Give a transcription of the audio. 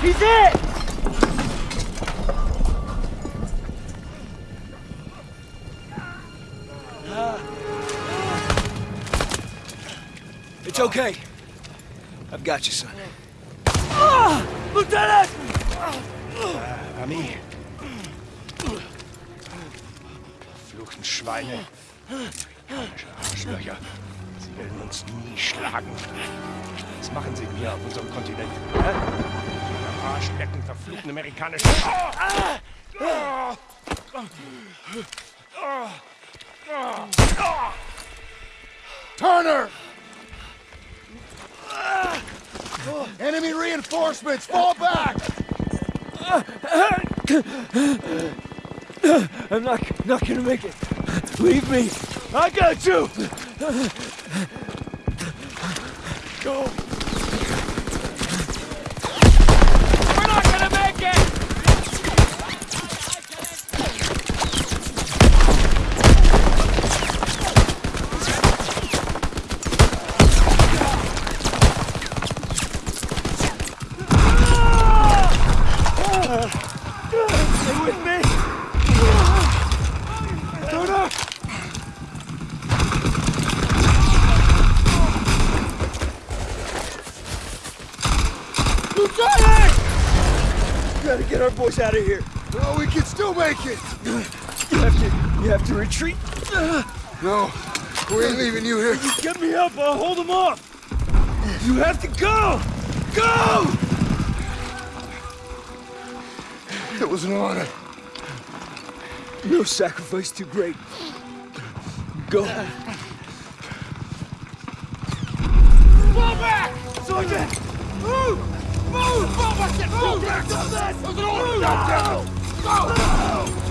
Wie seht! It's okay. I've got you, son. Ah, Lieutenant! Uh, Ami. Verfluchten Schweine. Arschlöcher. Sie werden uns nie schlagen. Was machen sie hier auf unserem Kontinent? Hä? Am Arschlecken verfluchten amerikanischen... Turner! Enemy reinforcements! Fall back! I'm not not gonna make it. Leave me. I got you. Go. We're not gonna make it! Stay with me. Turner. Lieutenant! Gotta get our boys out of here. No, we can still make it! You have to. You have to retreat. No, we ain't leaving you here. Get me up. I'll hold them off. You have to go. Go! It was an honor. No sacrifice too great. Go. Fall back! Sergeant! Move! Move! Fall back! Move! Move! Move! Move! Move! Move! Move!